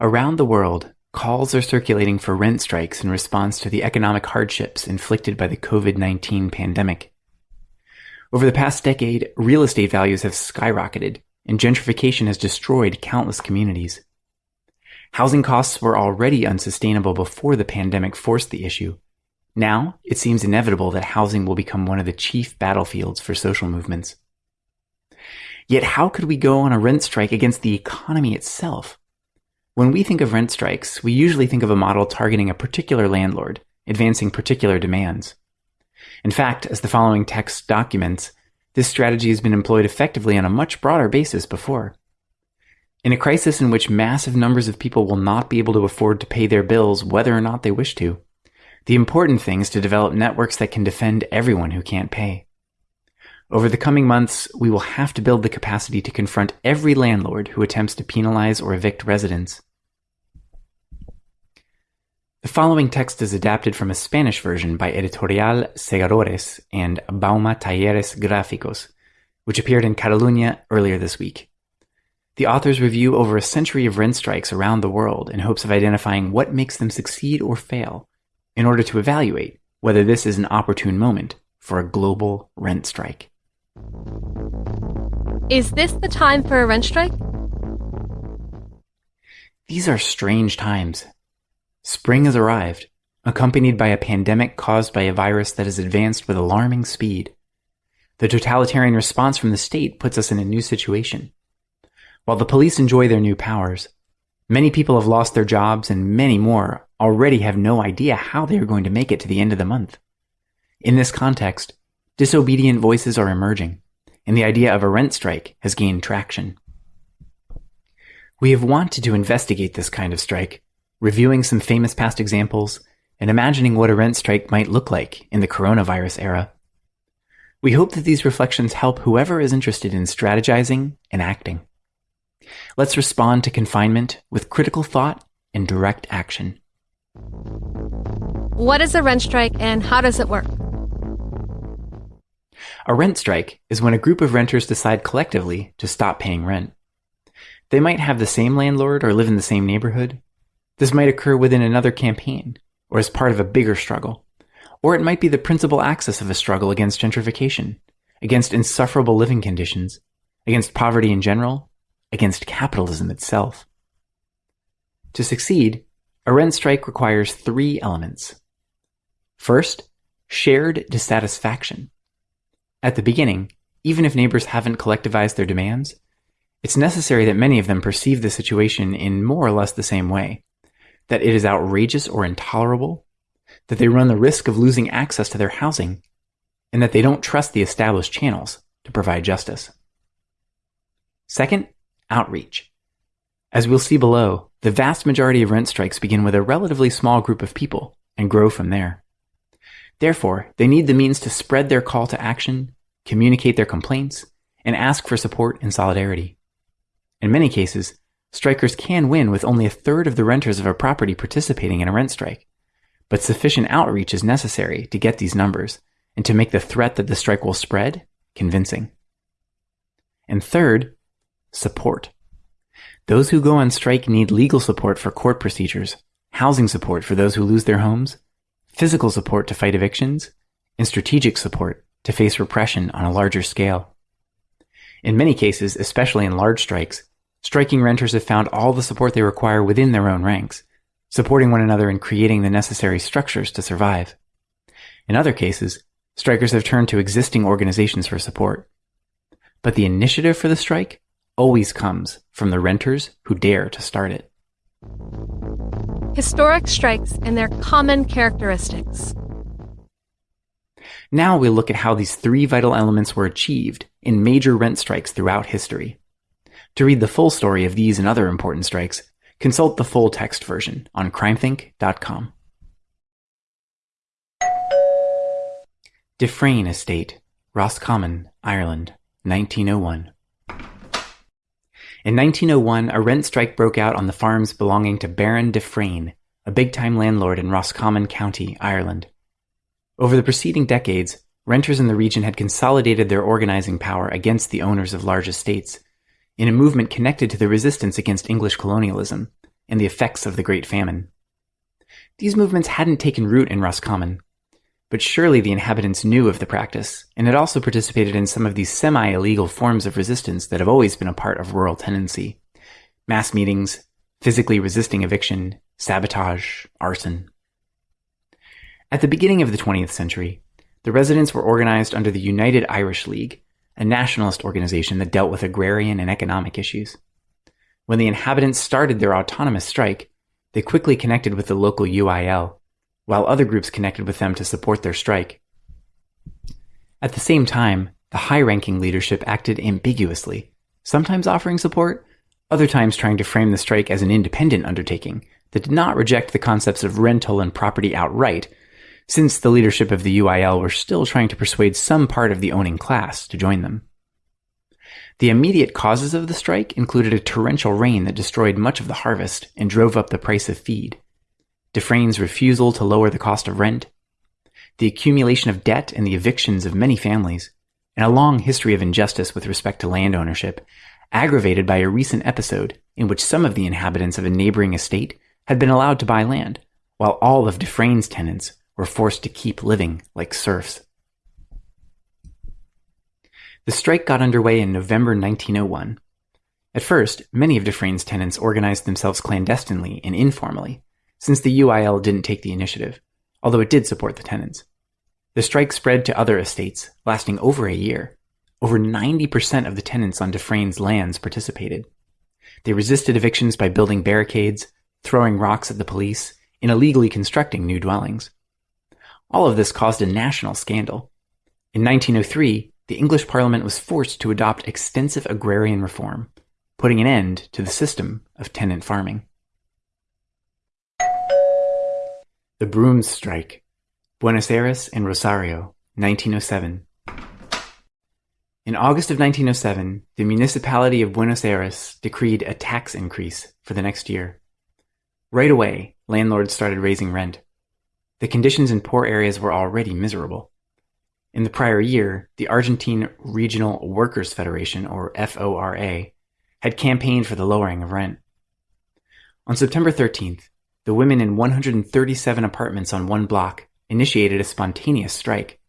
Around the world, calls are circulating for rent strikes in response to the economic hardships inflicted by the COVID-19 pandemic. Over the past decade, real estate values have skyrocketed, and gentrification has destroyed countless communities. Housing costs were already unsustainable before the pandemic forced the issue. Now, it seems inevitable that housing will become one of the chief battlefields for social movements. Yet how could we go on a rent strike against the economy itself? When we think of rent strikes, we usually think of a model targeting a particular landlord, advancing particular demands. In fact, as the following text documents, this strategy has been employed effectively on a much broader basis before. In a crisis in which massive numbers of people will not be able to afford to pay their bills whether or not they wish to, the important thing is to develop networks that can defend everyone who can't pay. Over the coming months, we will have to build the capacity to confront every landlord who attempts to penalize or evict residents. The following text is adapted from a Spanish version by Editorial Segadores and Bauma Talleres Gráficos, which appeared in Catalunya earlier this week. The authors review over a century of rent strikes around the world in hopes of identifying what makes them succeed or fail, in order to evaluate whether this is an opportune moment for a global rent strike. Is this the time for a rent strike? These are strange times. Spring has arrived, accompanied by a pandemic caused by a virus that has advanced with alarming speed. The totalitarian response from the state puts us in a new situation. While the police enjoy their new powers, many people have lost their jobs and many more already have no idea how they are going to make it to the end of the month. In this context, disobedient voices are emerging, and the idea of a rent strike has gained traction. We have wanted to investigate this kind of strike reviewing some famous past examples, and imagining what a rent strike might look like in the coronavirus era. We hope that these reflections help whoever is interested in strategizing and acting. Let's respond to confinement with critical thought and direct action. What is a rent strike and how does it work? A rent strike is when a group of renters decide collectively to stop paying rent. They might have the same landlord or live in the same neighborhood, this might occur within another campaign, or as part of a bigger struggle. Or it might be the principal axis of a struggle against gentrification, against insufferable living conditions, against poverty in general, against capitalism itself. To succeed, a rent strike requires three elements. First, shared dissatisfaction. At the beginning, even if neighbors haven't collectivized their demands, it's necessary that many of them perceive the situation in more or less the same way that it is outrageous or intolerable, that they run the risk of losing access to their housing, and that they don't trust the established channels to provide justice. Second, outreach. As we'll see below, the vast majority of rent strikes begin with a relatively small group of people and grow from there. Therefore, they need the means to spread their call to action, communicate their complaints, and ask for support and solidarity. In many cases, strikers can win with only a third of the renters of a property participating in a rent strike. But sufficient outreach is necessary to get these numbers and to make the threat that the strike will spread convincing. And third, support. Those who go on strike need legal support for court procedures, housing support for those who lose their homes, physical support to fight evictions, and strategic support to face repression on a larger scale. In many cases, especially in large strikes, Striking renters have found all the support they require within their own ranks, supporting one another and creating the necessary structures to survive. In other cases, strikers have turned to existing organizations for support. But the initiative for the strike always comes from the renters who dare to start it. Historic strikes and their common characteristics. Now we'll look at how these three vital elements were achieved in major rent strikes throughout history. To read the full story of these and other important strikes, consult the full text version on crimethinc.com. Dufresne Estate, Roscommon, Ireland, 1901. In 1901, a rent strike broke out on the farms belonging to Baron De Freyne, a big-time landlord in Roscommon County, Ireland. Over the preceding decades, renters in the region had consolidated their organizing power against the owners of large estates, in a movement connected to the resistance against English colonialism, and the effects of the Great Famine. These movements hadn't taken root in Roscommon, but surely the inhabitants knew of the practice and had also participated in some of these semi-illegal forms of resistance that have always been a part of rural tenancy. Mass meetings, physically resisting eviction, sabotage, arson. At the beginning of the 20th century, the residents were organized under the United Irish League, a nationalist organization that dealt with agrarian and economic issues. When the inhabitants started their autonomous strike, they quickly connected with the local UIL, while other groups connected with them to support their strike. At the same time, the high-ranking leadership acted ambiguously, sometimes offering support, other times trying to frame the strike as an independent undertaking that did not reject the concepts of rental and property outright, since the leadership of the UIL were still trying to persuade some part of the owning class to join them. The immediate causes of the strike included a torrential rain that destroyed much of the harvest and drove up the price of feed, De Freyne's refusal to lower the cost of rent, the accumulation of debt and the evictions of many families, and a long history of injustice with respect to land ownership, aggravated by a recent episode in which some of the inhabitants of a neighboring estate had been allowed to buy land, while all of De Freyne's tenants were forced to keep living like serfs. The strike got underway in November 1901. At first, many of De Freyne's tenants organized themselves clandestinely and informally, since the UIL didn't take the initiative, although it did support the tenants. The strike spread to other estates, lasting over a year. Over 90% of the tenants on De Freyne's lands participated. They resisted evictions by building barricades, throwing rocks at the police, and illegally constructing new dwellings. All of this caused a national scandal. In 1903, the English Parliament was forced to adopt extensive agrarian reform, putting an end to the system of tenant farming. The Brooms Strike, Buenos Aires and Rosario, 1907. In August of 1907, the municipality of Buenos Aires decreed a tax increase for the next year. Right away, landlords started raising rent. The conditions in poor areas were already miserable. In the prior year, the Argentine Regional Workers' Federation, or FORA, had campaigned for the lowering of rent. On September 13th, the women in 137 apartments on one block initiated a spontaneous strike.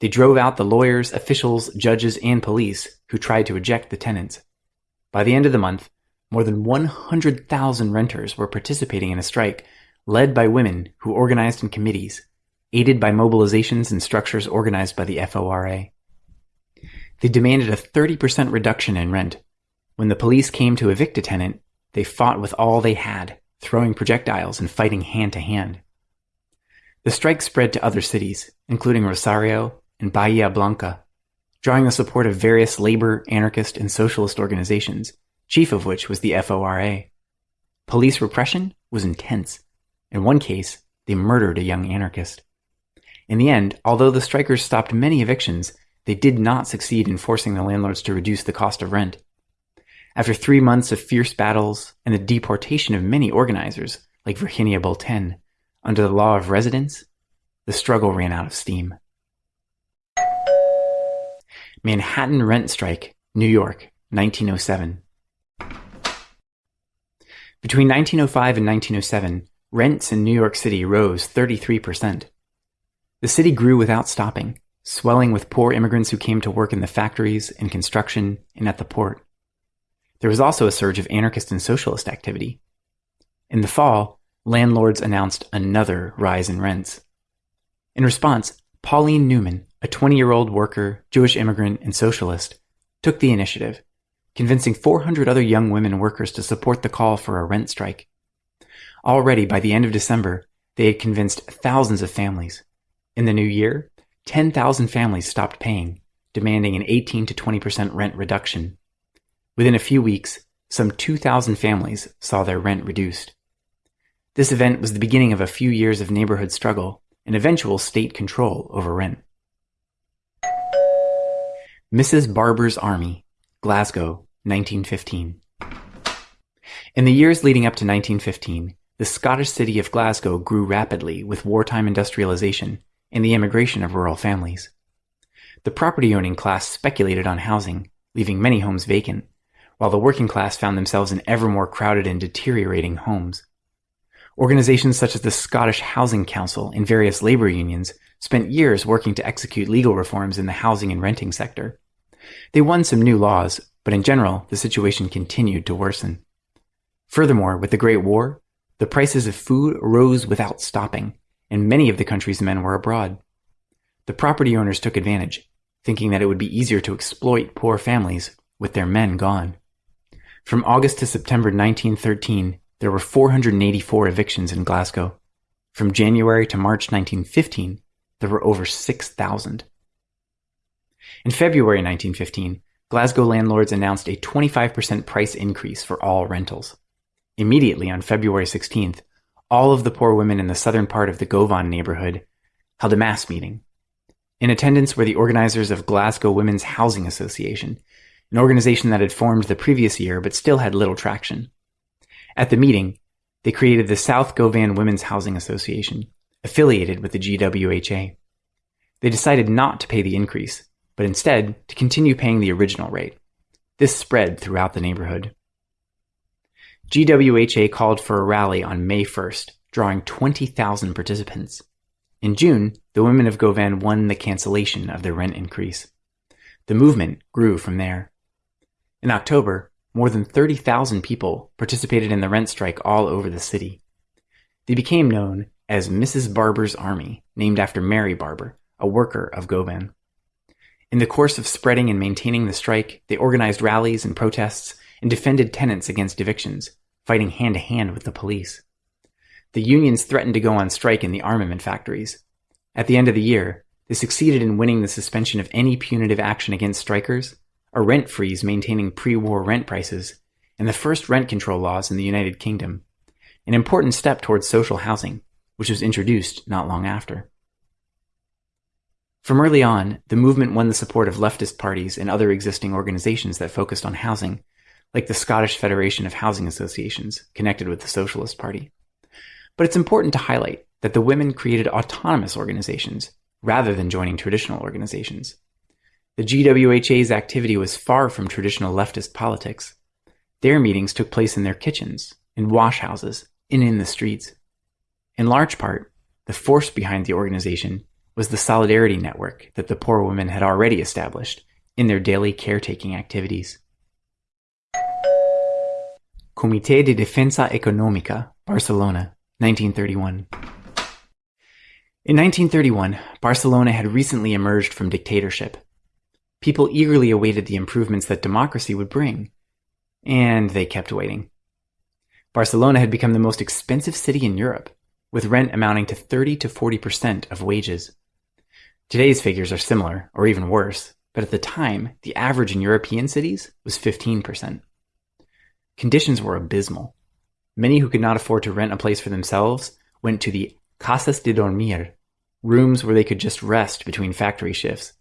They drove out the lawyers, officials, judges, and police who tried to eject the tenants. By the end of the month, more than 100,000 renters were participating in a strike led by women who organized in committees aided by mobilizations and structures organized by the FORA. They demanded a 30% reduction in rent. When the police came to evict a tenant, they fought with all they had, throwing projectiles and fighting hand to hand. The strike spread to other cities, including Rosario and Bahia Blanca, drawing the support of various labor, anarchist, and socialist organizations, chief of which was the FORA. Police repression was intense. In one case, they murdered a young anarchist. In the end, although the strikers stopped many evictions, they did not succeed in forcing the landlords to reduce the cost of rent. After three months of fierce battles and the deportation of many organizers, like Virginia Bolten, under the law of residence, the struggle ran out of steam. Manhattan Rent Strike, New York, 1907. Between 1905 and 1907, rents in New York City rose 33 percent. The city grew without stopping, swelling with poor immigrants who came to work in the factories, in construction, and at the port. There was also a surge of anarchist and socialist activity. In the fall, landlords announced another rise in rents. In response, Pauline Newman, a 20-year-old worker, Jewish immigrant, and socialist, took the initiative, convincing 400 other young women workers to support the call for a rent strike. Already by the end of December, they had convinced thousands of families, in the new year, 10,000 families stopped paying, demanding an 18 to 20% rent reduction. Within a few weeks, some 2,000 families saw their rent reduced. This event was the beginning of a few years of neighborhood struggle and eventual state control over rent. Mrs. Barbour's Army, Glasgow, 1915. In the years leading up to 1915, the Scottish city of Glasgow grew rapidly with wartime industrialization and the immigration of rural families. The property owning class speculated on housing, leaving many homes vacant, while the working class found themselves in ever more crowded and deteriorating homes. Organizations such as the Scottish Housing Council and various labor unions spent years working to execute legal reforms in the housing and renting sector. They won some new laws, but in general, the situation continued to worsen. Furthermore, with the Great War, the prices of food rose without stopping, and many of the country's men were abroad. The property owners took advantage, thinking that it would be easier to exploit poor families with their men gone. From August to September 1913, there were 484 evictions in Glasgow. From January to March 1915, there were over 6,000. In February 1915, Glasgow landlords announced a 25% price increase for all rentals. Immediately on February 16th, all of the poor women in the southern part of the Govan neighborhood held a mass meeting. In attendance were the organizers of Glasgow Women's Housing Association, an organization that had formed the previous year but still had little traction. At the meeting, they created the South Govan Women's Housing Association, affiliated with the GWHA. They decided not to pay the increase, but instead to continue paying the original rate. This spread throughout the neighborhood. GWHA called for a rally on May 1st, drawing 20,000 participants. In June, the women of Govan won the cancellation of their rent increase. The movement grew from there. In October, more than 30,000 people participated in the rent strike all over the city. They became known as Mrs. Barbour's Army, named after Mary Barbour, a worker of Govan. In the course of spreading and maintaining the strike, they organized rallies and protests and defended tenants against evictions, fighting hand to hand with the police. The unions threatened to go on strike in the armament factories. At the end of the year, they succeeded in winning the suspension of any punitive action against strikers, a rent freeze maintaining pre-war rent prices, and the first rent control laws in the United Kingdom, an important step towards social housing, which was introduced not long after. From early on, the movement won the support of leftist parties and other existing organizations that focused on housing, like the Scottish Federation of Housing Associations, connected with the Socialist Party. But it's important to highlight that the women created autonomous organizations rather than joining traditional organizations. The GWHA's activity was far from traditional leftist politics. Their meetings took place in their kitchens, in washhouses, and in the streets. In large part, the force behind the organization was the solidarity network that the poor women had already established in their daily caretaking activities. Comité de Defensa Económica, Barcelona, 1931. In 1931, Barcelona had recently emerged from dictatorship. People eagerly awaited the improvements that democracy would bring, and they kept waiting. Barcelona had become the most expensive city in Europe, with rent amounting to 30 to 40% of wages. Today's figures are similar, or even worse, but at the time, the average in European cities was 15%. Conditions were abysmal. Many who could not afford to rent a place for themselves went to the casas de dormir, rooms where they could just rest between factory shifts.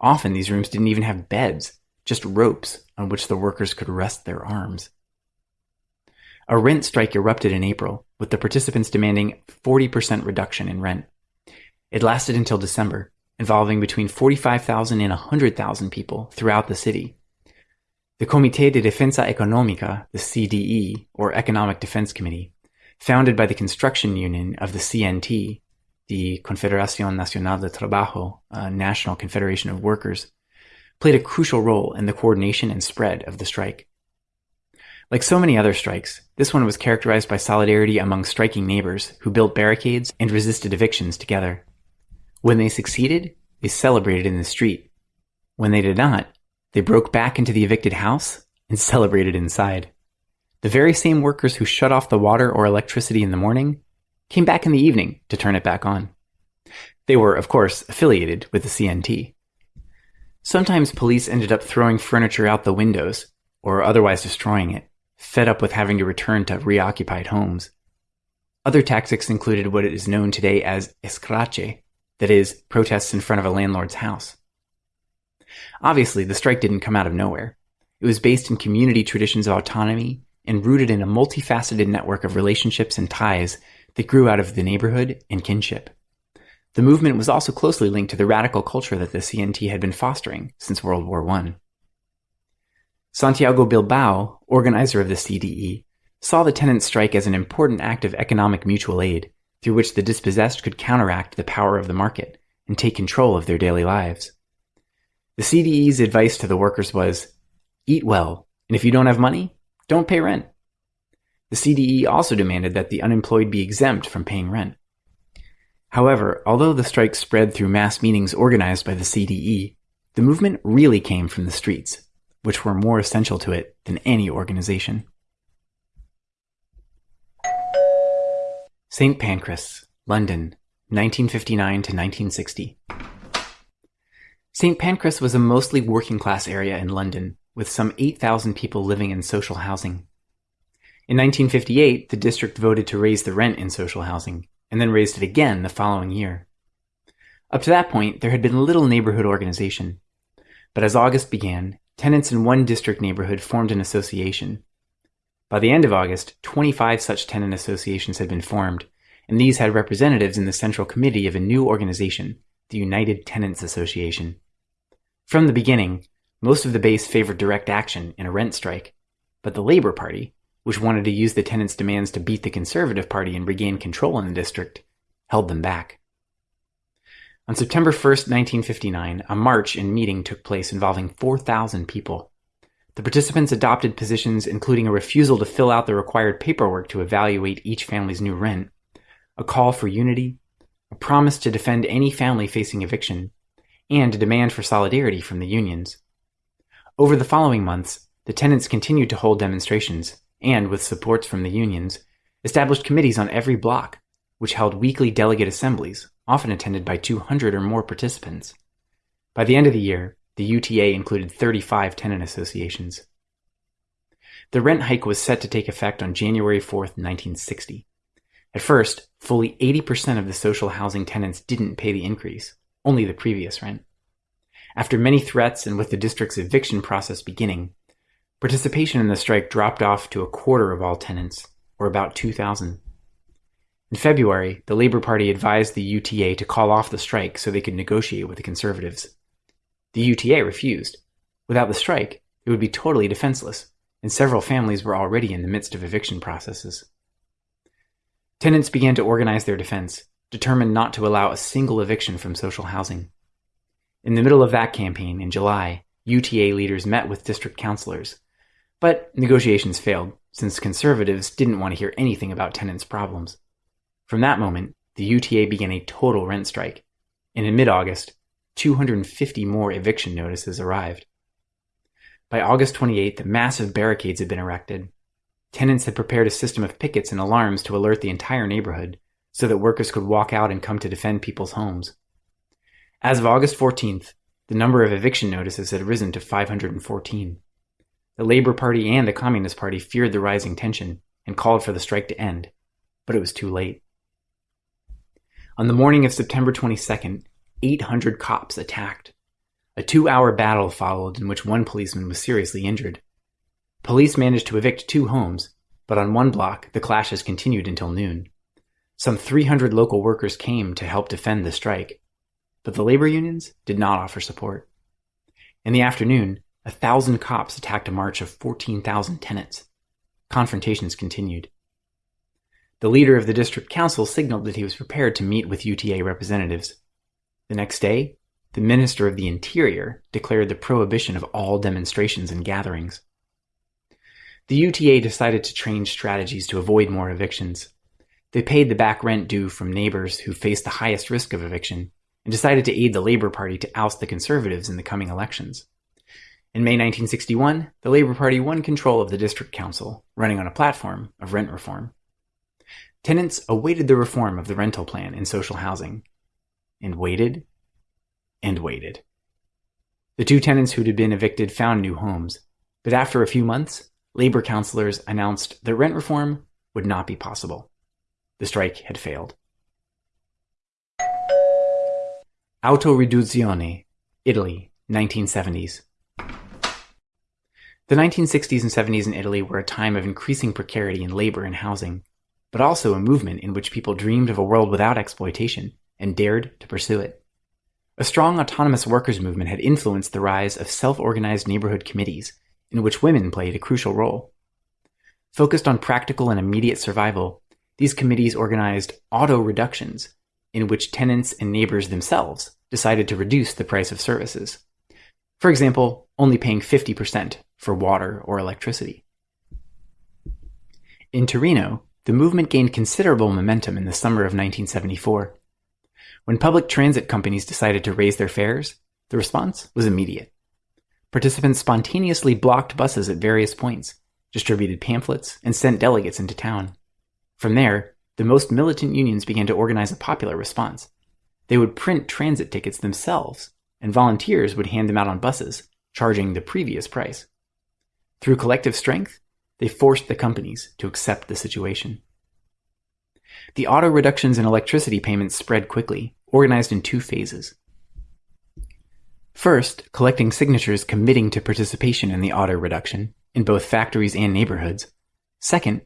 Often these rooms didn't even have beds, just ropes on which the workers could rest their arms. A rent strike erupted in April, with the participants demanding 40% reduction in rent. It lasted until December, involving between 45,000 and 100,000 people throughout the city. The Comité de Defensa Económica, the CDE, or Economic Defense Committee, founded by the construction union of the CNT, the Confederación Nacional de Trabajo, a national confederation of workers, played a crucial role in the coordination and spread of the strike. Like so many other strikes, this one was characterized by solidarity among striking neighbors who built barricades and resisted evictions together. When they succeeded, they celebrated in the street. When they did not, they broke back into the evicted house and celebrated inside. The very same workers who shut off the water or electricity in the morning came back in the evening to turn it back on. They were, of course, affiliated with the CNT. Sometimes police ended up throwing furniture out the windows or otherwise destroying it, fed up with having to return to reoccupied homes. Other tactics included what is known today as escrache, that is, protests in front of a landlord's house. Obviously, the strike didn't come out of nowhere. It was based in community traditions of autonomy and rooted in a multifaceted network of relationships and ties that grew out of the neighborhood and kinship. The movement was also closely linked to the radical culture that the CNT had been fostering since World War I. Santiago Bilbao, organizer of the CDE, saw the tenants' strike as an important act of economic mutual aid through which the dispossessed could counteract the power of the market and take control of their daily lives. The CDE's advice to the workers was eat well, and if you don't have money, don't pay rent. The CDE also demanded that the unemployed be exempt from paying rent. However, although the strike spread through mass meetings organized by the CDE, the movement really came from the streets, which were more essential to it than any organization. St. Pancras, London, 1959 to 1960. St. Pancras was a mostly working class area in London, with some 8,000 people living in social housing. In 1958, the district voted to raise the rent in social housing, and then raised it again the following year. Up to that point, there had been little neighborhood organization. But as August began, tenants in one district neighborhood formed an association. By the end of August, 25 such tenant associations had been formed, and these had representatives in the central committee of a new organization, the United Tenants Association. From the beginning, most of the base favored direct action in a rent strike, but the Labour Party, which wanted to use the tenants' demands to beat the Conservative Party and regain control in the district, held them back. On September 1, 1959, a march and meeting took place involving 4,000 people. The participants adopted positions including a refusal to fill out the required paperwork to evaluate each family's new rent, a call for unity, a promise to defend any family facing eviction, and a demand for solidarity from the unions. Over the following months, the tenants continued to hold demonstrations and, with supports from the unions, established committees on every block, which held weekly delegate assemblies, often attended by 200 or more participants. By the end of the year, the UTA included 35 tenant associations. The rent hike was set to take effect on January 4, 1960. At first, fully 80% of the social housing tenants didn't pay the increase, only the previous rent. After many threats and with the district's eviction process beginning, participation in the strike dropped off to a quarter of all tenants, or about 2,000. In February, the Labour Party advised the UTA to call off the strike so they could negotiate with the Conservatives. The UTA refused. Without the strike, it would be totally defenseless, and several families were already in the midst of eviction processes. Tenants began to organize their defense, determined not to allow a single eviction from social housing. In the middle of that campaign, in July, UTA leaders met with district councilors. But negotiations failed, since conservatives didn't want to hear anything about tenants' problems. From that moment, the UTA began a total rent strike, and in mid August, 250 more eviction notices arrived. By August 28th, massive barricades had been erected. Tenants had prepared a system of pickets and alarms to alert the entire neighborhood, so that workers could walk out and come to defend people's homes. As of August 14th, the number of eviction notices had risen to 514. The Labour Party and the Communist Party feared the rising tension and called for the strike to end, but it was too late. On the morning of September 22nd, 800 cops attacked. A two hour battle followed in which one policeman was seriously injured. Police managed to evict two homes, but on one block, the clashes continued until noon. Some 300 local workers came to help defend the strike, but the labor unions did not offer support. In the afternoon, a thousand cops attacked a march of 14,000 tenants. Confrontations continued. The leader of the district council signaled that he was prepared to meet with UTA representatives. The next day, the Minister of the Interior declared the prohibition of all demonstrations and gatherings. The UTA decided to change strategies to avoid more evictions. They paid the back rent due from neighbors who faced the highest risk of eviction and decided to aid the Labour Party to oust the Conservatives in the coming elections. In May 1961, the Labour Party won control of the district council, running on a platform of rent reform. Tenants awaited the reform of the rental plan in social housing, and waited and waited. The two tenants who had been evicted found new homes, but after a few months, Labour councillors announced that rent reform would not be possible. The strike had failed. Autoriduzione, Italy, 1970s. The 1960s and 70s in Italy were a time of increasing precarity in labor and housing, but also a movement in which people dreamed of a world without exploitation and dared to pursue it. A strong autonomous workers' movement had influenced the rise of self organized neighborhood committees in which women played a crucial role. Focused on practical and immediate survival, these committees organized auto reductions, in which tenants and neighbors themselves decided to reduce the price of services. For example, only paying 50% for water or electricity. In Torino, the movement gained considerable momentum in the summer of 1974. When public transit companies decided to raise their fares, the response was immediate. Participants spontaneously blocked buses at various points, distributed pamphlets, and sent delegates into town. From there, the most militant unions began to organize a popular response. They would print transit tickets themselves, and volunteers would hand them out on buses, charging the previous price. Through collective strength, they forced the companies to accept the situation. The auto reductions in electricity payments spread quickly, organized in two phases. First, collecting signatures committing to participation in the auto reduction in both factories and neighborhoods. Second,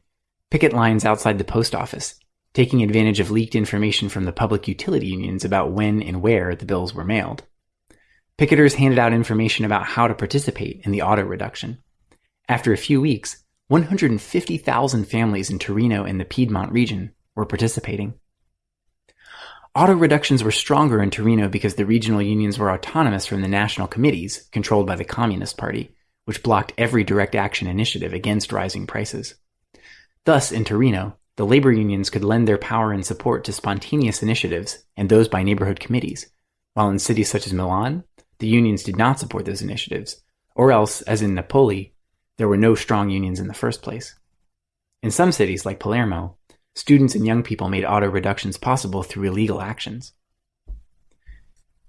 picket lines outside the post office, taking advantage of leaked information from the public utility unions about when and where the bills were mailed. Picketers handed out information about how to participate in the auto reduction. After a few weeks, 150,000 families in Torino and the Piedmont region were participating. Auto reductions were stronger in Torino because the regional unions were autonomous from the national committees controlled by the Communist Party, which blocked every direct action initiative against rising prices. Thus, in Torino, the labor unions could lend their power and support to spontaneous initiatives and those by neighborhood committees, while in cities such as Milan, the unions did not support those initiatives, or else, as in Napoli, there were no strong unions in the first place. In some cities, like Palermo, students and young people made auto reductions possible through illegal actions.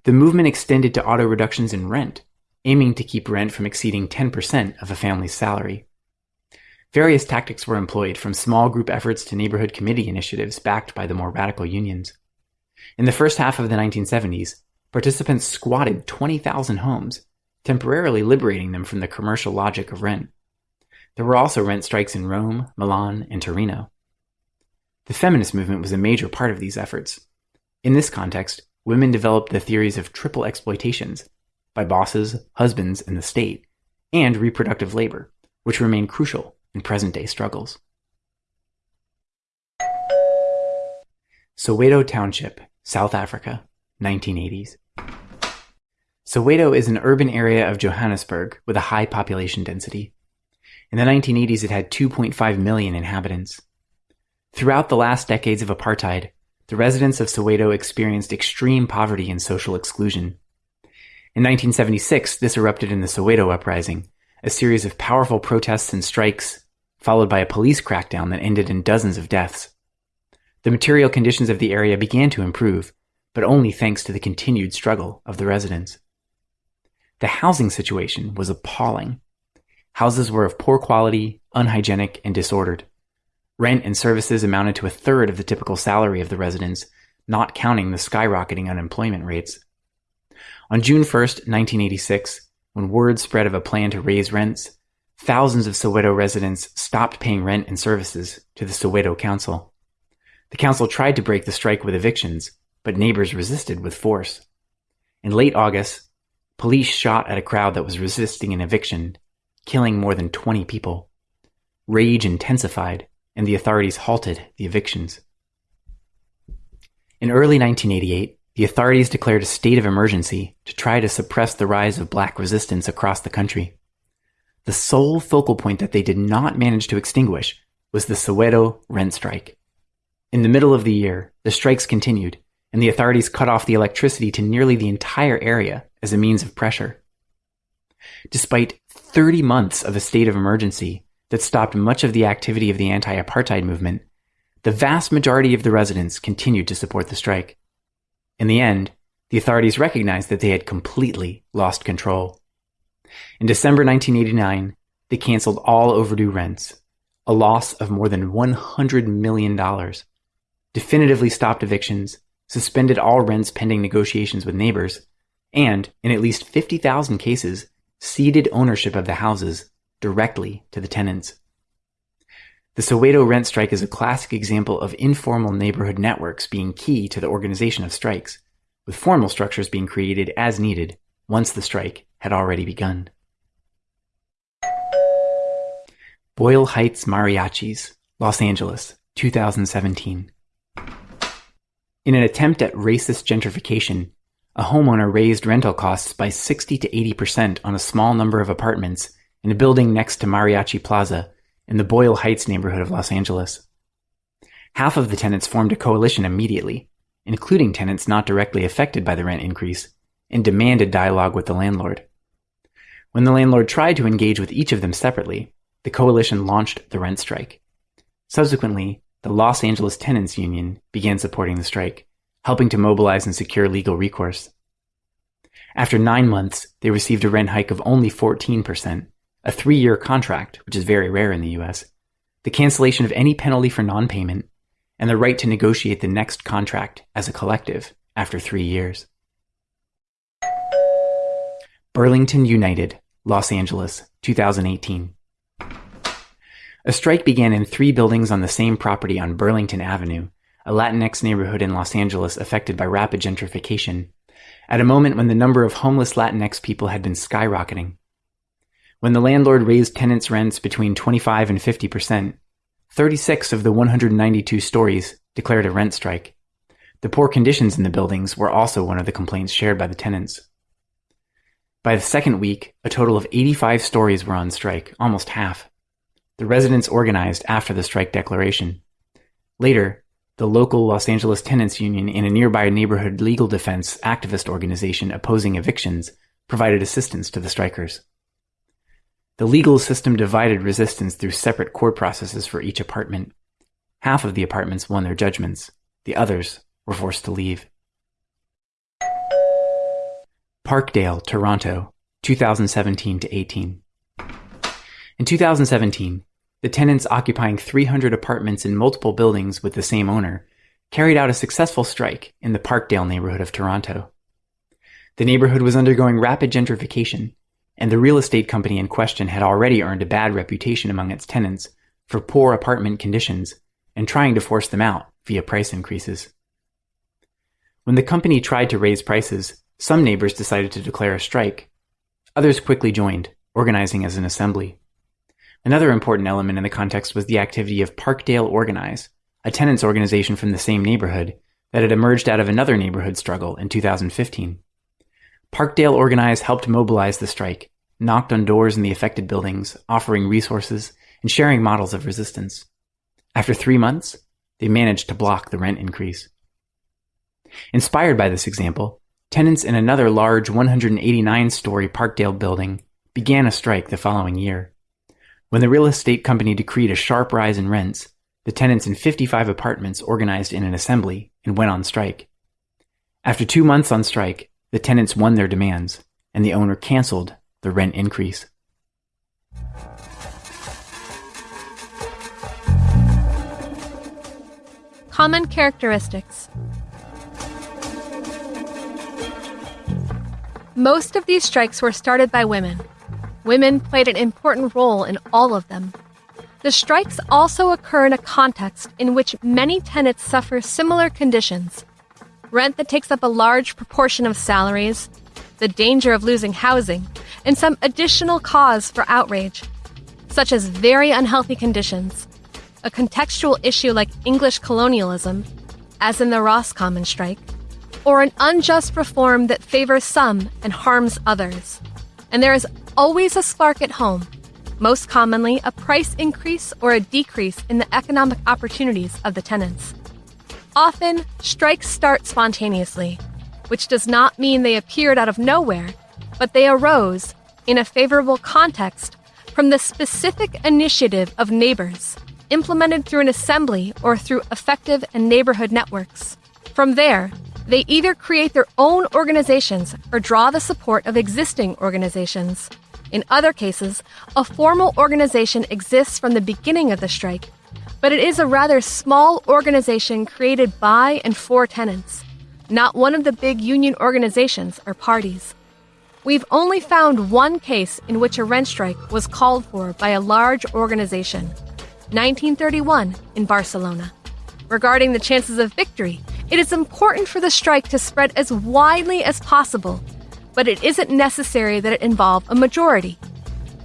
The movement extended to auto reductions in rent, aiming to keep rent from exceeding 10% of a family's salary. Various tactics were employed, from small group efforts to neighborhood committee initiatives backed by the more radical unions. In the first half of the 1970s, participants squatted 20,000 homes, temporarily liberating them from the commercial logic of rent. There were also rent strikes in Rome, Milan, and Torino. The feminist movement was a major part of these efforts. In this context, women developed the theories of triple exploitations by bosses, husbands, and the state, and reproductive labor, which remain crucial in present day struggles. Soweto Township, South Africa, 1980s. Soweto is an urban area of Johannesburg with a high population density. In the 1980s, it had 2.5 million inhabitants. Throughout the last decades of apartheid, the residents of Soweto experienced extreme poverty and social exclusion. In 1976, this erupted in the Soweto Uprising, a series of powerful protests and strikes, followed by a police crackdown that ended in dozens of deaths. The material conditions of the area began to improve, but only thanks to the continued struggle of the residents. The housing situation was appalling. Houses were of poor quality, unhygienic, and disordered. Rent and services amounted to a third of the typical salary of the residents, not counting the skyrocketing unemployment rates. On June 1, 1986, when word spread of a plan to raise rents, thousands of Soweto residents stopped paying rent and services to the Soweto Council. The council tried to break the strike with evictions, but neighbors resisted with force. In late August, police shot at a crowd that was resisting an eviction, killing more than 20 people. Rage intensified and the authorities halted the evictions. In early 1988, the authorities declared a state of emergency to try to suppress the rise of black resistance across the country. The sole focal point that they did not manage to extinguish was the Soweto rent strike. In the middle of the year, the strikes continued, and the authorities cut off the electricity to nearly the entire area as a means of pressure. Despite 30 months of a state of emergency, that stopped much of the activity of the anti apartheid movement, the vast majority of the residents continued to support the strike. In the end, the authorities recognized that they had completely lost control. In December 1989, they canceled all overdue rents, a loss of more than $100 million, definitively stopped evictions, suspended all rents pending negotiations with neighbors, and, in at least 50,000 cases, ceded ownership of the houses directly to the tenants. The Soweto rent strike is a classic example of informal neighborhood networks being key to the organization of strikes, with formal structures being created as needed once the strike had already begun. Boyle Heights Mariachis, Los Angeles, 2017. In an attempt at racist gentrification, a homeowner raised rental costs by 60 to 80% on a small number of apartments in a building next to Mariachi Plaza in the Boyle Heights neighborhood of Los Angeles. Half of the tenants formed a coalition immediately, including tenants not directly affected by the rent increase, and demanded dialogue with the landlord. When the landlord tried to engage with each of them separately, the coalition launched the rent strike. Subsequently, the Los Angeles Tenants Union began supporting the strike, helping to mobilize and secure legal recourse. After nine months, they received a rent hike of only 14%, a three year contract, which is very rare in the US, the cancellation of any penalty for non payment, and the right to negotiate the next contract as a collective after three years. Burlington United, Los Angeles, 2018. A strike began in three buildings on the same property on Burlington Avenue, a Latinx neighborhood in Los Angeles affected by rapid gentrification, at a moment when the number of homeless Latinx people had been skyrocketing. When the landlord raised tenants' rents between 25 and 50 percent, 36 of the 192 stories declared a rent strike. The poor conditions in the buildings were also one of the complaints shared by the tenants. By the second week, a total of 85 stories were on strike, almost half. The residents organized after the strike declaration. Later, the local Los Angeles Tenants Union and a nearby neighborhood legal defense activist organization opposing evictions provided assistance to the strikers. The legal system divided resistance through separate court processes for each apartment. Half of the apartments won their judgments. The others were forced to leave. Parkdale, Toronto, 2017 to 18. In 2017, the tenants occupying 300 apartments in multiple buildings with the same owner carried out a successful strike in the Parkdale neighborhood of Toronto. The neighborhood was undergoing rapid gentrification, and the real estate company in question had already earned a bad reputation among its tenants for poor apartment conditions and trying to force them out via price increases. When the company tried to raise prices, some neighbors decided to declare a strike. Others quickly joined, organizing as an assembly. Another important element in the context was the activity of Parkdale Organize, a tenants organization from the same neighborhood that had emerged out of another neighborhood struggle in 2015. Parkdale Organize helped mobilize the strike, knocked on doors in the affected buildings, offering resources and sharing models of resistance. After three months, they managed to block the rent increase. Inspired by this example, tenants in another large 189 story Parkdale building began a strike the following year. When the real estate company decreed a sharp rise in rents, the tenants in 55 apartments organized in an assembly and went on strike. After two months on strike, the tenants won their demands, and the owner canceled the rent increase. Common characteristics. Most of these strikes were started by women. Women played an important role in all of them. The strikes also occur in a context in which many tenants suffer similar conditions rent that takes up a large proportion of salaries, the danger of losing housing, and some additional cause for outrage, such as very unhealthy conditions, a contextual issue like English colonialism, as in the Roscommon strike, or an unjust reform that favors some and harms others. And there is always a spark at home, most commonly a price increase or a decrease in the economic opportunities of the tenants. Often, strikes start spontaneously, which does not mean they appeared out of nowhere, but they arose in a favorable context from the specific initiative of neighbors, implemented through an assembly or through effective and neighborhood networks. From there, they either create their own organizations or draw the support of existing organizations. In other cases, a formal organization exists from the beginning of the strike but it is a rather small organization created by and for tenants, not one of the big union organizations or parties. We've only found one case in which a rent strike was called for by a large organization 1931 in Barcelona. Regarding the chances of victory, it is important for the strike to spread as widely as possible, but it isn't necessary that it involve a majority.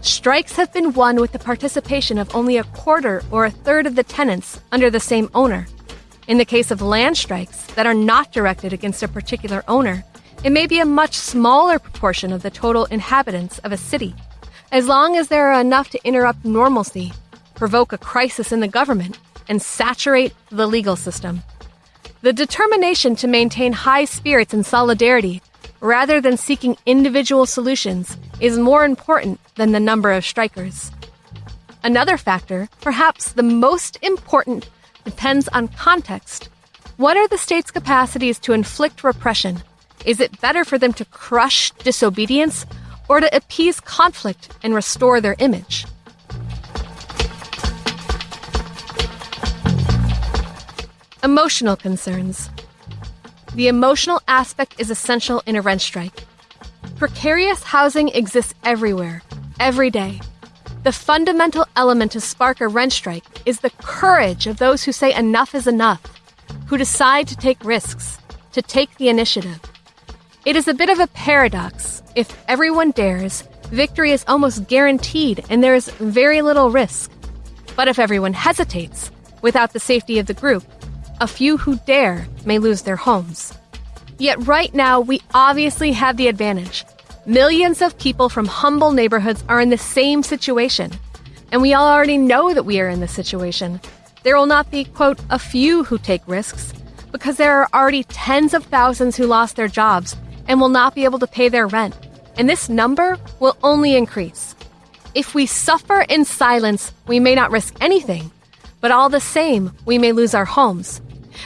Strikes have been won with the participation of only a quarter or a third of the tenants under the same owner. In the case of land strikes that are not directed against a particular owner, it may be a much smaller proportion of the total inhabitants of a city, as long as there are enough to interrupt normalcy, provoke a crisis in the government, and saturate the legal system. The determination to maintain high spirits and solidarity, rather than seeking individual solutions, is more important than the number of strikers. Another factor, perhaps the most important, depends on context. What are the state's capacities to inflict repression? Is it better for them to crush disobedience or to appease conflict and restore their image? Emotional concerns. The emotional aspect is essential in a rent strike. Precarious housing exists everywhere, every day. The fundamental element to spark a rent strike is the courage of those who say enough is enough, who decide to take risks, to take the initiative. It is a bit of a paradox. If everyone dares, victory is almost guaranteed and there is very little risk. But if everyone hesitates, without the safety of the group, a few who dare may lose their homes. Yet right now, we obviously have the advantage. Millions of people from humble neighborhoods are in the same situation. And we all already know that we are in this situation. There will not be, quote, a few who take risks, because there are already tens of thousands who lost their jobs and will not be able to pay their rent. And this number will only increase. If we suffer in silence, we may not risk anything, but all the same, we may lose our homes.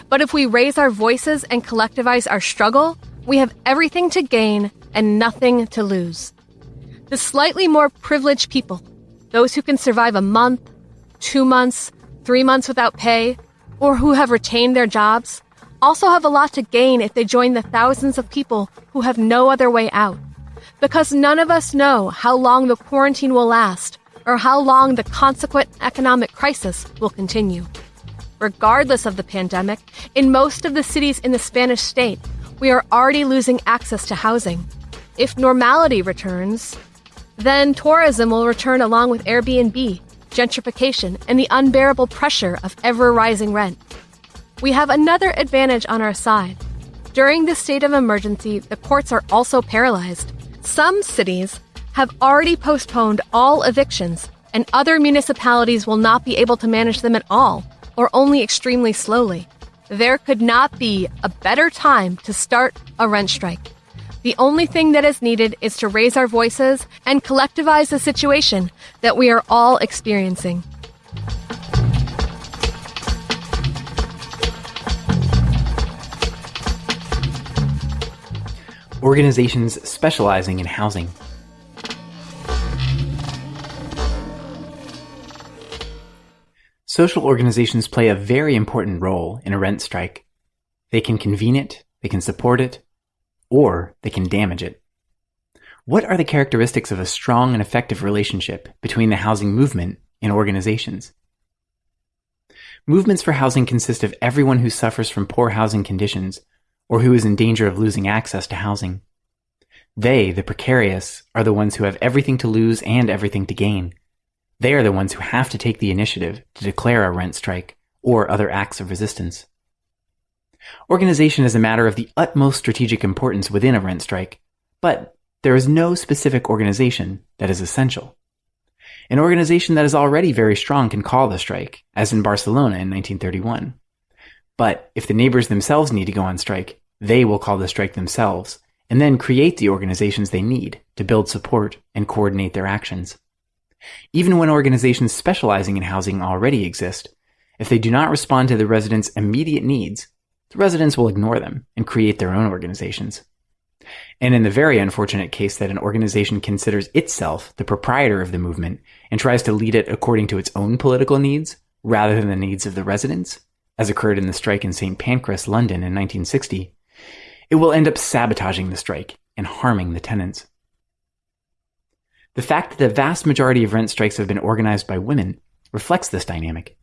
But if we raise our voices and collectivize our struggle, we have everything to gain and nothing to lose. The slightly more privileged people, those who can survive a month, two months, three months without pay, or who have retained their jobs, also have a lot to gain if they join the thousands of people who have no other way out. Because none of us know how long the quarantine will last or how long the consequent economic crisis will continue. Regardless of the pandemic, in most of the cities in the Spanish state, we are already losing access to housing. If normality returns, then tourism will return along with Airbnb, gentrification, and the unbearable pressure of ever rising rent. We have another advantage on our side. During this state of emergency, the courts are also paralyzed. Some cities have already postponed all evictions, and other municipalities will not be able to manage them at all, or only extremely slowly. There could not be a better time to start a rent strike. The only thing that is needed is to raise our voices and collectivize the situation that we are all experiencing. Organizations specializing in housing. Social organizations play a very important role in a rent strike. They can convene it, they can support it, or they can damage it. What are the characteristics of a strong and effective relationship between the housing movement and organizations? Movements for housing consist of everyone who suffers from poor housing conditions or who is in danger of losing access to housing. They, the precarious, are the ones who have everything to lose and everything to gain. They are the ones who have to take the initiative to declare a rent strike or other acts of resistance. Organization is a matter of the utmost strategic importance within a rent strike, but there is no specific organization that is essential. An organization that is already very strong can call the strike, as in Barcelona in 1931. But if the neighbors themselves need to go on strike, they will call the strike themselves and then create the organizations they need to build support and coordinate their actions. Even when organizations specializing in housing already exist, if they do not respond to the residents' immediate needs, the residents will ignore them and create their own organizations. And in the very unfortunate case that an organization considers itself the proprietor of the movement and tries to lead it according to its own political needs rather than the needs of the residents, as occurred in the strike in St. Pancras, London in 1960, it will end up sabotaging the strike and harming the tenants. The fact that the vast majority of rent strikes have been organized by women reflects this dynamic.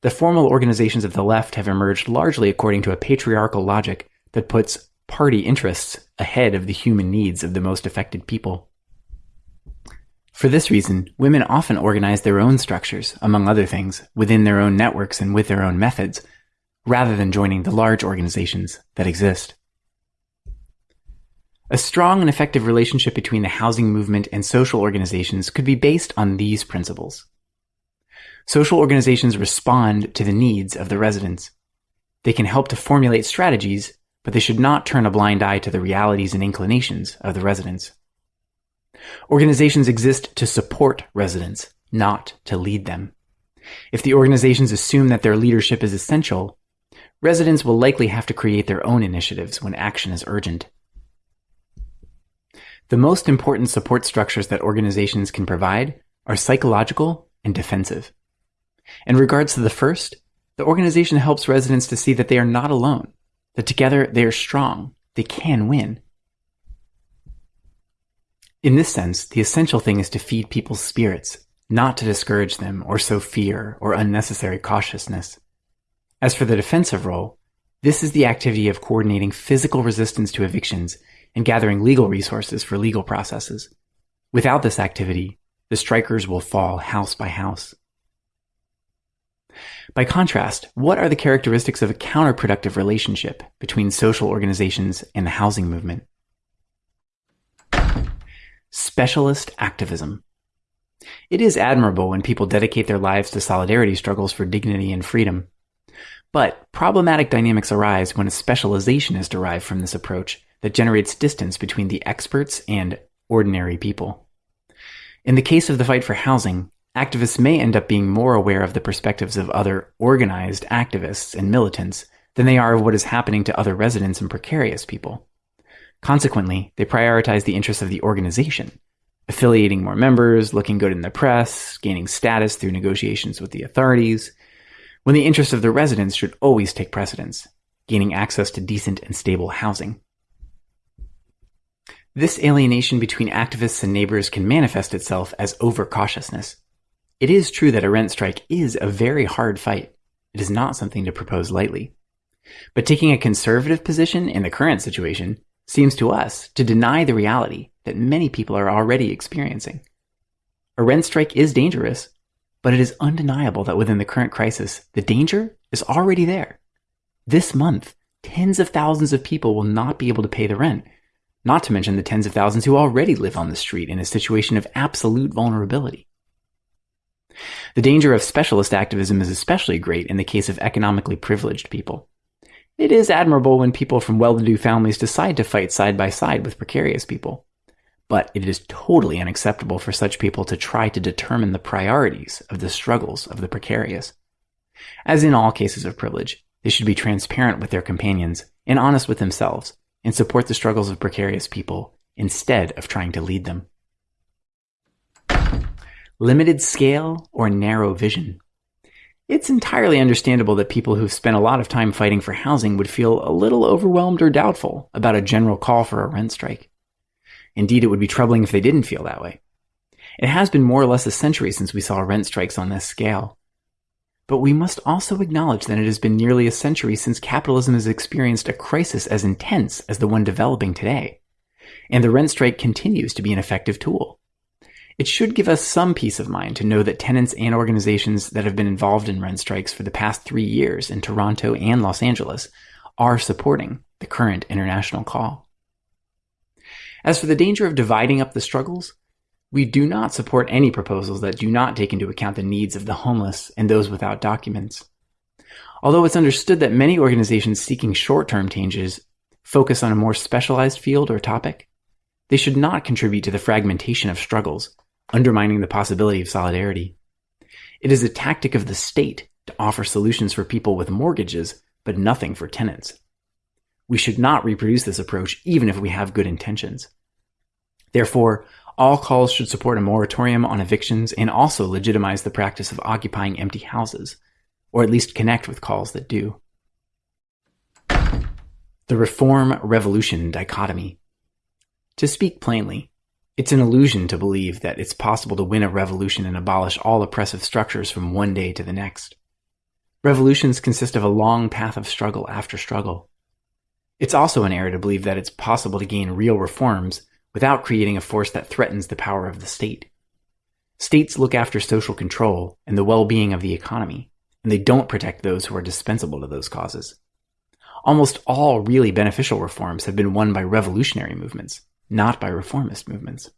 The formal organizations of the left have emerged largely according to a patriarchal logic that puts party interests ahead of the human needs of the most affected people. For this reason, women often organize their own structures, among other things, within their own networks and with their own methods, rather than joining the large organizations that exist. A strong and effective relationship between the housing movement and social organizations could be based on these principles. Social organizations respond to the needs of the residents. They can help to formulate strategies, but they should not turn a blind eye to the realities and inclinations of the residents. Organizations exist to support residents, not to lead them. If the organizations assume that their leadership is essential, residents will likely have to create their own initiatives when action is urgent. The most important support structures that organizations can provide are psychological and defensive. In regards to the first, the organization helps residents to see that they are not alone, that together they are strong, they can win. In this sense, the essential thing is to feed people's spirits, not to discourage them or sow fear or unnecessary cautiousness. As for the defensive role, this is the activity of coordinating physical resistance to evictions and gathering legal resources for legal processes. Without this activity, the strikers will fall house by house. By contrast, what are the characteristics of a counterproductive relationship between social organizations and the housing movement? Specialist activism. It is admirable when people dedicate their lives to solidarity struggles for dignity and freedom. But problematic dynamics arise when a specialization is derived from this approach that generates distance between the experts and ordinary people. In the case of the fight for housing, activists may end up being more aware of the perspectives of other organized activists and militants than they are of what is happening to other residents and precarious people. Consequently, they prioritize the interests of the organization, affiliating more members, looking good in the press, gaining status through negotiations with the authorities, when the interests of the residents should always take precedence, gaining access to decent and stable housing. This alienation between activists and neighbors can manifest itself as overcautiousness. It is true that a rent strike is a very hard fight. It is not something to propose lightly. But taking a conservative position in the current situation seems to us to deny the reality that many people are already experiencing. A rent strike is dangerous, but it is undeniable that within the current crisis, the danger is already there. This month, tens of thousands of people will not be able to pay the rent not to mention the tens of thousands who already live on the street in a situation of absolute vulnerability. The danger of specialist activism is especially great in the case of economically privileged people. It is admirable when people from well-to-do families decide to fight side by side with precarious people. But it is totally unacceptable for such people to try to determine the priorities of the struggles of the precarious. As in all cases of privilege, they should be transparent with their companions and honest with themselves and support the struggles of precarious people instead of trying to lead them. Limited scale or narrow vision. It's entirely understandable that people who've spent a lot of time fighting for housing would feel a little overwhelmed or doubtful about a general call for a rent strike. Indeed, it would be troubling if they didn't feel that way. It has been more or less a century since we saw rent strikes on this scale. But we must also acknowledge that it has been nearly a century since capitalism has experienced a crisis as intense as the one developing today. And the rent strike continues to be an effective tool. It should give us some peace of mind to know that tenants and organizations that have been involved in rent strikes for the past three years in Toronto and Los Angeles are supporting the current international call. As for the danger of dividing up the struggles, we do not support any proposals that do not take into account the needs of the homeless and those without documents. Although it's understood that many organizations seeking short-term changes focus on a more specialized field or topic, they should not contribute to the fragmentation of struggles, undermining the possibility of solidarity. It is a tactic of the state to offer solutions for people with mortgages, but nothing for tenants. We should not reproduce this approach even if we have good intentions. Therefore, all calls should support a moratorium on evictions and also legitimize the practice of occupying empty houses, or at least connect with calls that do. The reform revolution dichotomy. To speak plainly, it's an illusion to believe that it's possible to win a revolution and abolish all oppressive structures from one day to the next. Revolutions consist of a long path of struggle after struggle. It's also an error to believe that it's possible to gain real reforms without creating a force that threatens the power of the state. states look after social control and the well-being of the economy, and they don't protect those who are dispensable to those causes. Almost all really beneficial reforms have been won by revolutionary movements, not by reformist movements.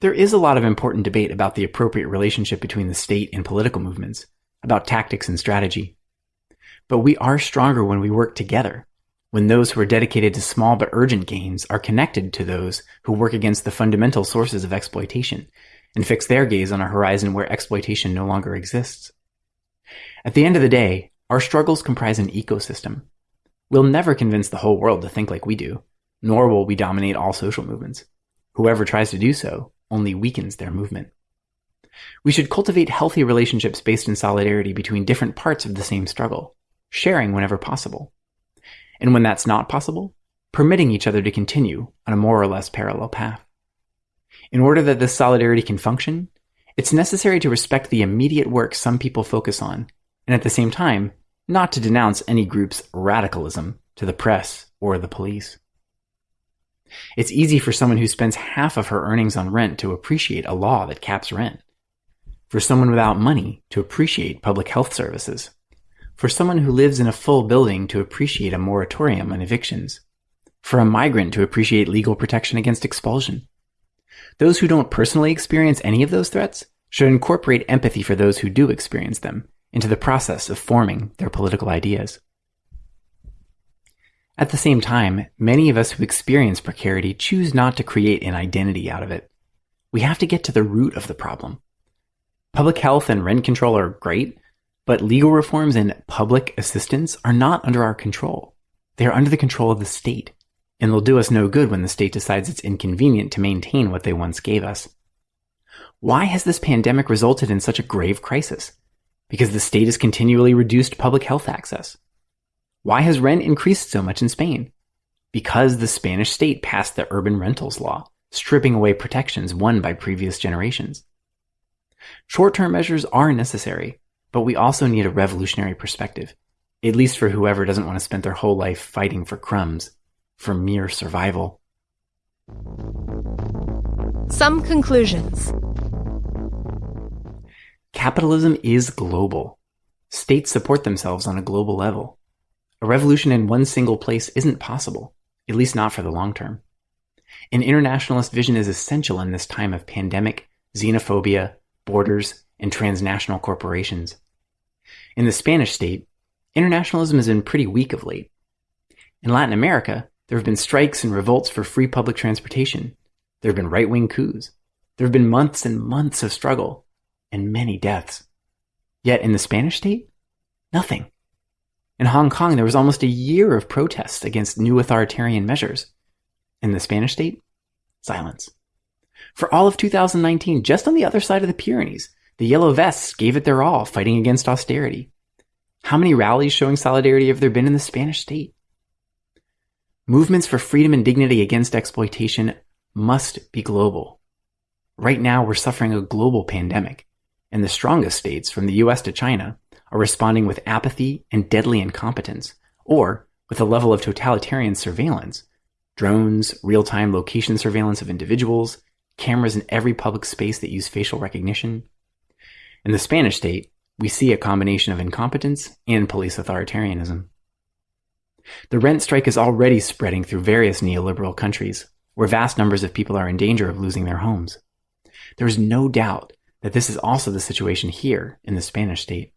There is a lot of important debate about the appropriate relationship between the state and political movements, about tactics and strategy. But we are stronger when we work together, when those who are dedicated to small but urgent gains are connected to those who work against the fundamental sources of exploitation and fix their gaze on a horizon where exploitation no longer exists. At the end of the day, our struggles comprise an ecosystem. We'll never convince the whole world to think like we do, nor will we dominate all social movements. Whoever tries to do so only weakens their movement. We should cultivate healthy relationships based in solidarity between different parts of the same struggle, sharing whenever possible and when that's not possible, permitting each other to continue on a more or less parallel path. In order that this solidarity can function, it's necessary to respect the immediate work some people focus on, and at the same time, not to denounce any group's radicalism to the press or the police. It's easy for someone who spends half of her earnings on rent to appreciate a law that caps rent. For someone without money to appreciate public health services for someone who lives in a full building to appreciate a moratorium on evictions, for a migrant to appreciate legal protection against expulsion. Those who don't personally experience any of those threats should incorporate empathy for those who do experience them into the process of forming their political ideas. At the same time, many of us who experience precarity choose not to create an identity out of it. We have to get to the root of the problem. Public health and rent control are great, but legal reforms and public assistance are not under our control. They are under the control of the state, and they'll do us no good when the state decides it's inconvenient to maintain what they once gave us. Why has this pandemic resulted in such a grave crisis? Because the state has continually reduced public health access. Why has rent increased so much in Spain? Because the Spanish state passed the urban rentals law, stripping away protections won by previous generations. Short-term measures are necessary, but we also need a revolutionary perspective, at least for whoever doesn't want to spend their whole life fighting for crumbs, for mere survival. Some conclusions. Capitalism is global. States support themselves on a global level. A revolution in one single place isn't possible, at least not for the long term. An internationalist vision is essential in this time of pandemic, xenophobia, borders, and transnational corporations. In the Spanish state, internationalism has been pretty weak of late. In Latin America, there have been strikes and revolts for free public transportation. There have been right-wing coups. There have been months and months of struggle and many deaths. Yet in the Spanish state, nothing. In Hong Kong, there was almost a year of protests against new authoritarian measures. In the Spanish state, silence. For all of 2019, just on the other side of the Pyrenees, the Yellow Vests gave it their all fighting against austerity. How many rallies showing solidarity have there been in the Spanish state? Movements for freedom and dignity against exploitation must be global. Right now, we're suffering a global pandemic, and the strongest states, from the US to China, are responding with apathy and deadly incompetence, or with a level of totalitarian surveillance drones, real time location surveillance of individuals, cameras in every public space that use facial recognition, in the Spanish state, we see a combination of incompetence and police authoritarianism. The rent strike is already spreading through various neoliberal countries, where vast numbers of people are in danger of losing their homes. There is no doubt that this is also the situation here in the Spanish state.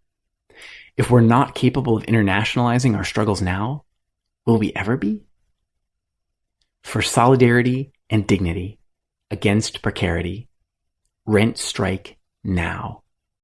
If we're not capable of internationalizing our struggles now, will we ever be? For solidarity and dignity against precarity, rent strike now.